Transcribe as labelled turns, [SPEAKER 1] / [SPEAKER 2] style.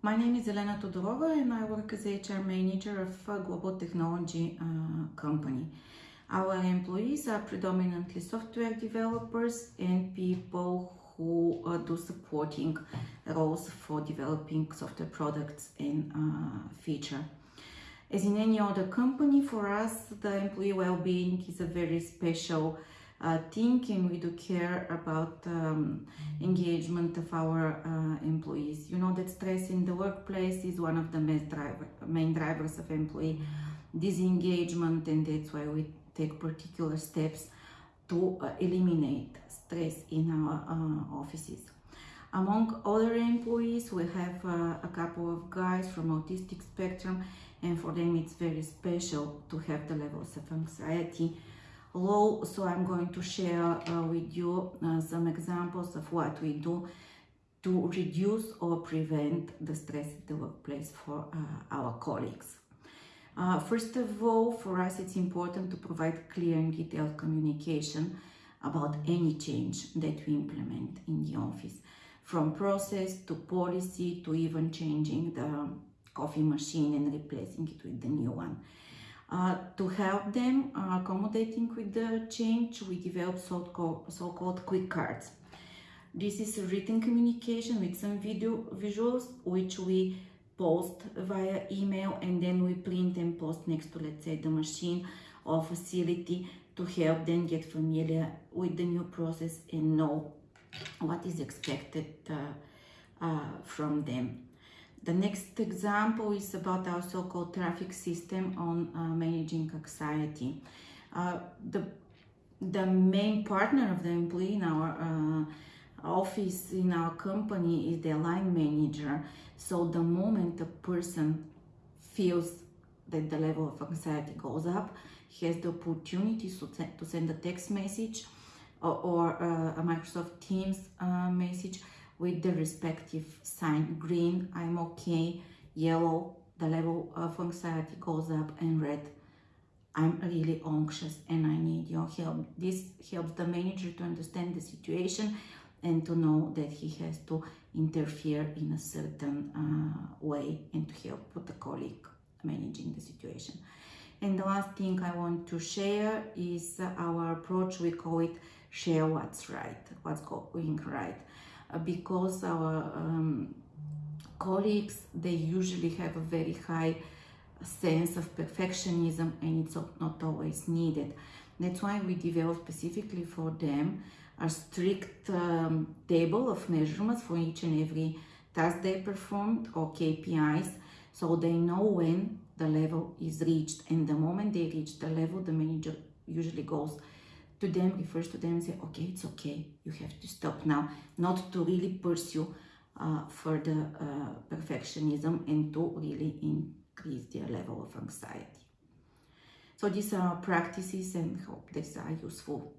[SPEAKER 1] My name is Elena Todorova and I work as HR manager of a global technology uh, company. Our employees are predominantly software developers and people who uh, do supporting roles for developing software products and uh, feature. As in any other company, for us, the employee well-being is a very special uh, thing and we do care about um, engagement of our uh, employees. You know that stress in the workplace is one of the main, driver, main drivers of employee disengagement and that's why we take particular steps to uh, eliminate stress in our uh, offices. Among other employees, we have uh, a couple of guys from autistic spectrum and for them it's very special to have the levels of anxiety low so i'm going to share uh, with you uh, some examples of what we do to reduce or prevent the stress in the workplace for uh, our colleagues. Uh, first of all for us it's important to provide clear and detailed communication about any change that we implement in the office. From process to policy to even changing the coffee machine and replacing it with the new one uh, to help them uh, accommodating with the change, we developed so-called so quick cards. This is written communication with some video visuals, which we post via email and then we print and post next to, let's say, the machine or facility to help them get familiar with the new process and know what is expected uh, uh from them. The next example is about our so-called traffic system on uh, managing anxiety. Uh, the, the main partner of the employee in our uh, office, in our company, is the line manager. So the moment a person feels that the level of anxiety goes up, he has the opportunity to, to send a text message or, or uh, a Microsoft Teams uh, message with the respective sign green i'm okay yellow the level of anxiety goes up and red i'm really anxious and i need your help. This helps the manager to understand the situation and to know that he has to interfere in a certain uh, way and to help the colleague managing the situation. And the last thing i want to share is our approach. We call it share what's right what's going right because our um, colleagues, they usually have a very high sense of perfectionism and it's not always needed. That's why we develop specifically for them a strict um, table of measurements for each and every task they performed or KPIs so they know when the level is reached and the moment they reach the level the manager usually goes to them, refers to them and say, okay, it's okay, you have to stop now, not to really pursue uh, further uh, perfectionism and to really increase their level of anxiety. So these are practices and hope these are useful